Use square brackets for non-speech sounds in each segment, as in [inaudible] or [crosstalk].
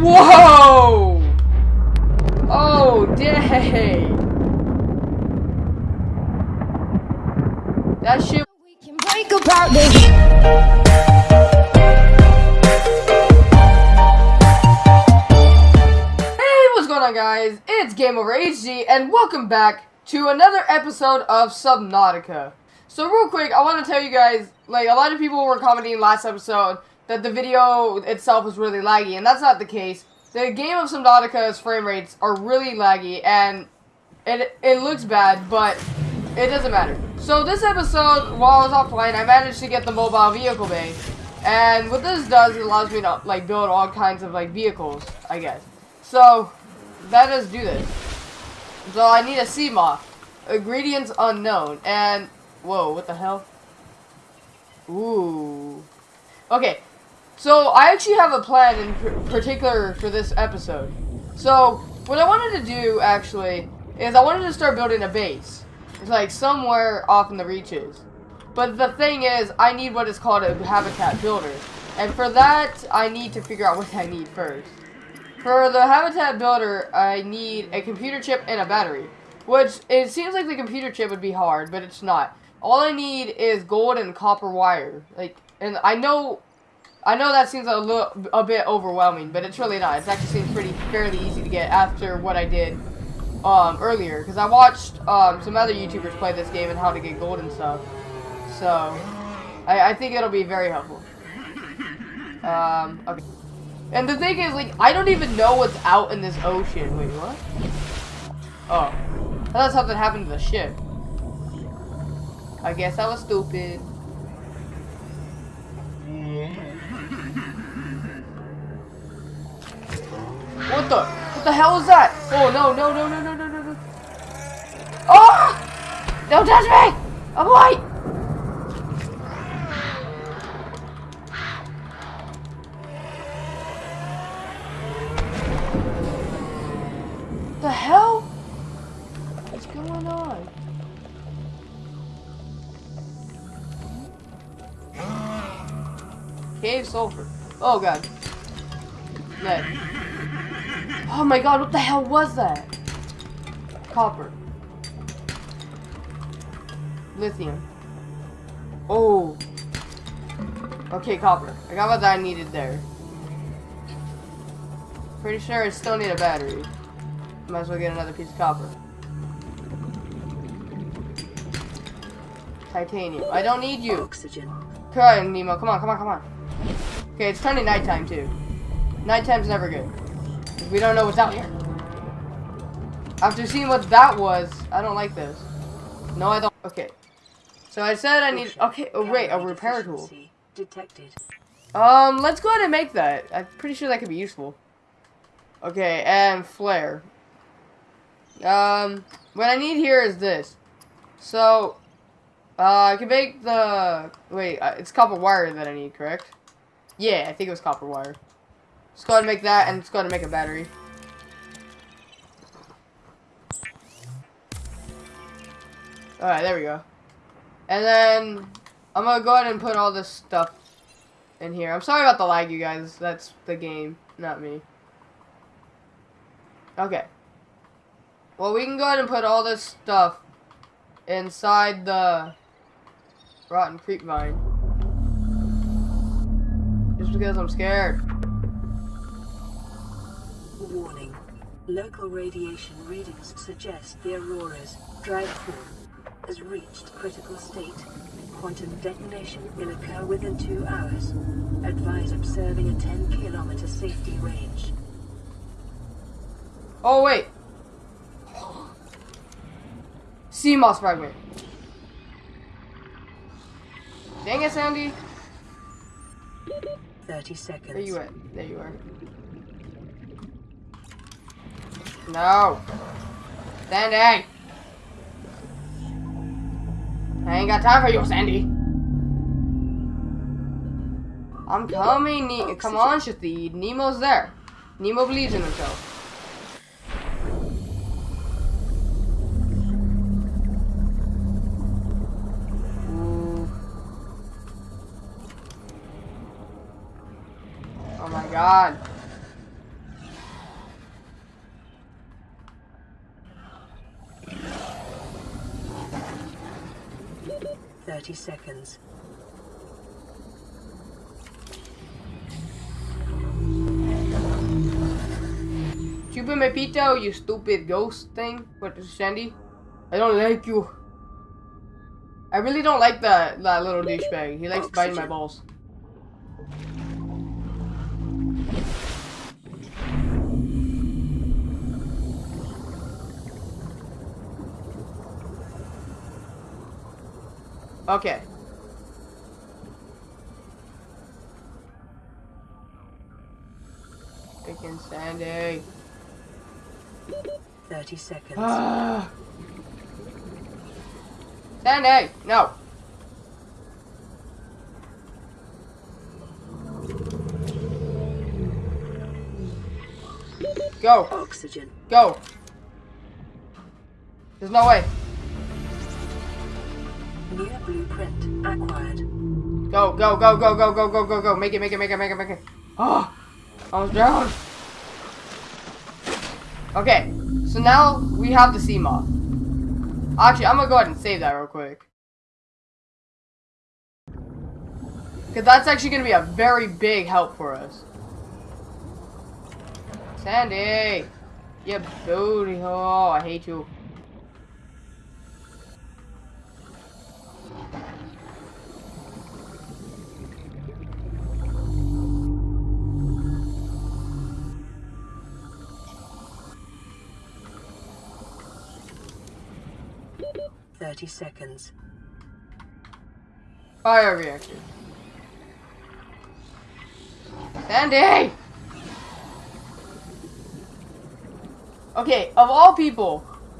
Whoa! Oh, dang! That shit. We can break apart this. Hey, what's going on, guys? It's Game Over HD, and welcome back to another episode of Subnautica. So, real quick, I want to tell you guys, like, a lot of people were commenting last episode that the video itself was really laggy, and that's not the case. The game of Subnautica's frame rates are really laggy, and it, it looks bad, but it doesn't matter. So, this episode, while I was offline, I managed to get the mobile vehicle bay. And what this does, it allows me to, like, build all kinds of, like, vehicles, I guess. So, let us do this. So I need a Seamoth. Ingredients unknown. And, whoa, what the hell? Ooh. Okay, so I actually have a plan in particular for this episode. So, what I wanted to do, actually, is I wanted to start building a base. It's like somewhere off in the reaches. But the thing is, I need what is called a habitat builder. And for that, I need to figure out [laughs] what I need first. For the habitat builder, I need a computer chip and a battery. Which, it seems like the computer chip would be hard, but it's not. All I need is gold and copper wire. Like, and I know, I know that seems a little, a bit overwhelming, but it's really not. It actually seems pretty, fairly easy to get after what I did, um, earlier. Because I watched, um, some other YouTubers play this game and how to get gold and stuff. So, I, I think it'll be very helpful. Um, okay. And the thing is, like, I don't even know what's out in this ocean. Wait, what? Oh. I thought something happened to the ship. I guess I was stupid. What the? What the hell is that? Oh, no, no, no, no, no, no, no, no. Oh! Don't touch me! I'm white! the hell? What's going on? Cave sulfur. Oh god. Lead. Oh my god, what the hell was that? Copper. Lithium. Oh. Okay, copper. I got what I needed there. Pretty sure I still need a battery. Might as well get another piece of copper. Titanium. I don't need you. Oxygen. Come on, Nemo. Come on, come on, come on. Okay, it's turning nighttime too. Nighttime's never good. We don't know what's out here. After seeing what that was, I don't like this. No, I don't. Okay. So I said I need. Okay. Oh wait, a repair tool. Detected. Um, let's go ahead and make that. I'm pretty sure that could be useful. Okay, and flare. Um, what I need here is this. So, uh, I can make the... Wait, uh, it's copper wire that I need, correct? Yeah, I think it was copper wire. Let's go ahead and make that, and let's go ahead and make a battery. Alright, there we go. And then, I'm gonna go ahead and put all this stuff in here. I'm sorry about the lag, you guys. That's the game, not me. Okay. Well, we can go ahead and put all this stuff inside the rotten creep vine. Just because I'm scared. Local radiation readings suggest the Aurora's drive core has reached critical state. Quantum detonation will occur within two hours. Advise observing a 10 kilometer safety range. Oh, wait. Seamoth fragment. Dang it, Sandy. 30 seconds. There you at? There you are. No. Sandy. I ain't got time for you, Sandy. I'm coming, ne oh, Come on, Shathid. Nemo's there. Nemo believes in himself. Ooh. Oh my god. 30 seconds. Chupa pito, you stupid ghost thing. What, Sandy? I don't like you. I really don't like that, that little douchebag. He likes biting my balls. Okay. Freaking Sandy. 30 seconds. Ah. Sandy, no. Go, Oxygen. go. There's no way. New blueprint acquired. Go, go, go, go, go, go, go, go, go. Make it, make it, make it, make it, make it. Oh, I was down. Okay, so now we have the Seamoth. Actually, I'm gonna go ahead and save that real quick. Because that's actually gonna be a very big help for us. Sandy! You booty hole, I hate you. Thirty seconds. Fire reactor. Sandy! Okay, of all people,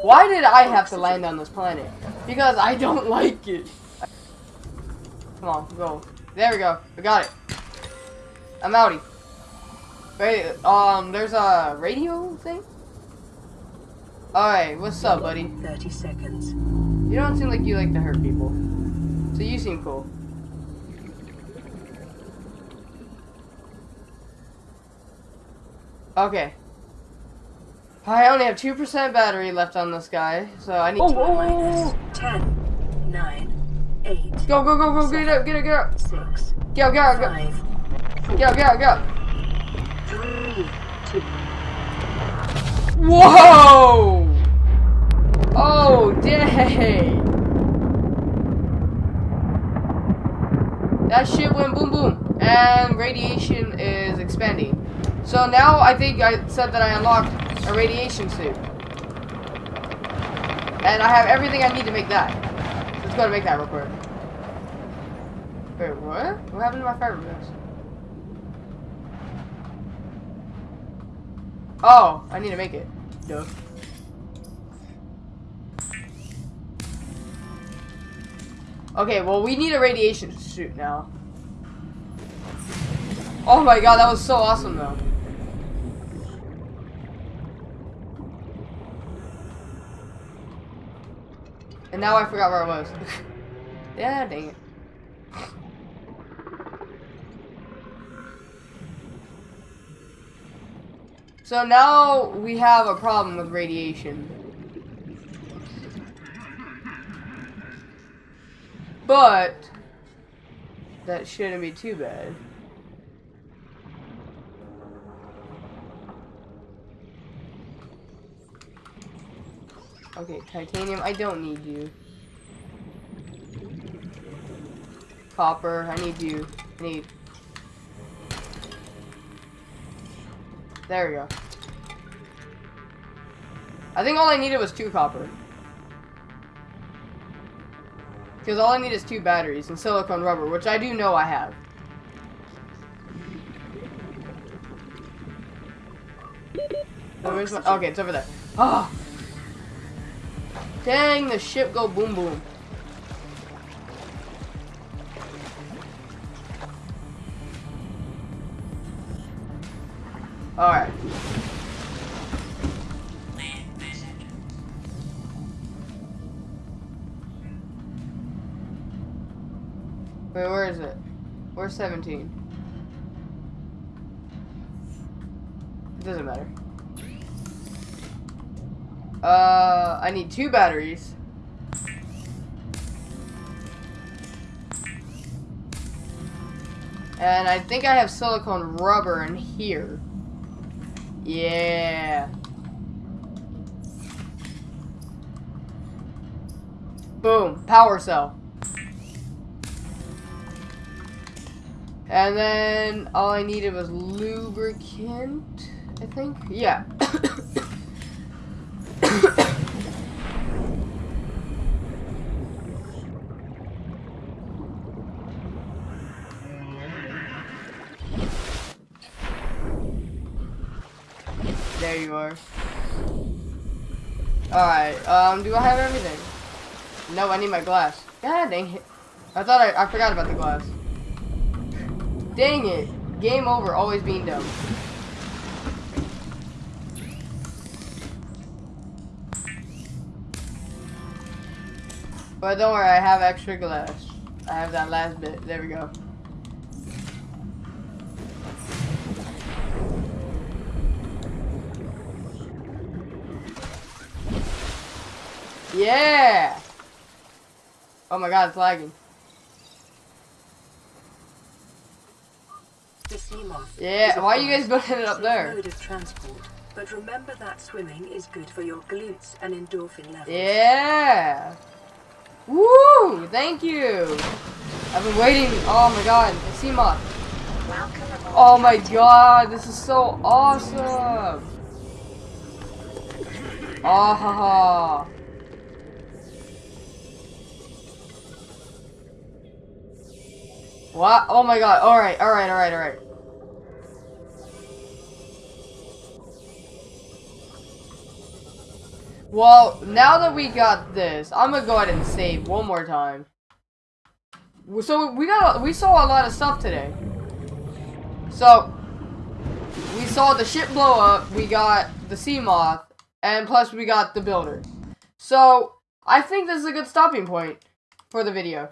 why did I have to land on this planet? Because I don't [laughs] like it. Come on, go. There we go. We got it. I'm outie. Wait, um, there's a radio thing? Alright, what's up, buddy? Thirty seconds. You don't seem like you like to hurt people. So you seem cool. Okay. I only have 2% battery left on this guy, so I need T to... minus ten, nine, eight, Go, go, go, go, get up, get up, get up. six, Go, go, go. five, Go, go, go. three, two. Whoa! Oh, dang! That shit went boom boom, and radiation is expanding. So now I think I said that I unlocked a radiation suit. And I have everything I need to make that. Let's go to make that real quick. Wait, what? What happened to my fiberglass? Oh, I need to make it. Duh. Okay, well, we need a radiation suit now. Oh my god, that was so awesome, though. And now I forgot where I was. [laughs] yeah, dang it. So now we have a problem with radiation. But that shouldn't be too bad. Okay, titanium, I don't need you. Copper, I need you. I need There we go. I think all I needed was two copper. Because all I need is two batteries and silicone rubber, which I do know I have. Where's my- okay, it's over there. Oh! Dang, the ship go boom boom. Alright. 17. It doesn't matter. Uh, I need two batteries. And I think I have silicone rubber in here. Yeah. Boom. Power cell. And then all I needed was lubricant, I think. Yeah. there you are. Alright, um, do I have everything? No, I need my glass. God dang it. I thought I, I forgot about the glass. Dang it. Game over, always being dumb. But don't worry, I have extra glass. I have that last bit. There we go. Yeah! Oh my god, it's lagging. The Seamoth. Yeah, a why are you guys building it up there? Mode of transport. But remember that swimming is good for your glutes and endorphin levels. Yeah! Woo! Thank you! I've been waiting. Oh my god, the Seamoth. Oh my god, this is so awesome! Ah ha ha! What? Oh my god, alright, alright, alright, alright. Well, now that we got this, I'm gonna go ahead and save one more time. So we got we saw a lot of stuff today. So we saw the ship blow up, we got the Seamoth, and plus we got the builder. So I think this is a good stopping point for the video.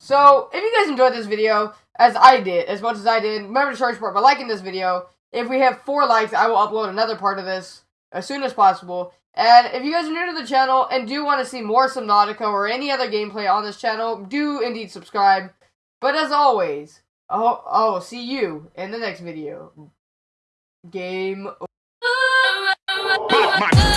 So if you guys enjoyed this video, as I did, as much as I did, remember to show support by liking this video. If we have four likes, I will upload another part of this as soon as possible. And if you guys are new to the channel and do want to see more Subnautica or any other gameplay on this channel, do indeed subscribe. But as always, I'll, see you in the next video. Game my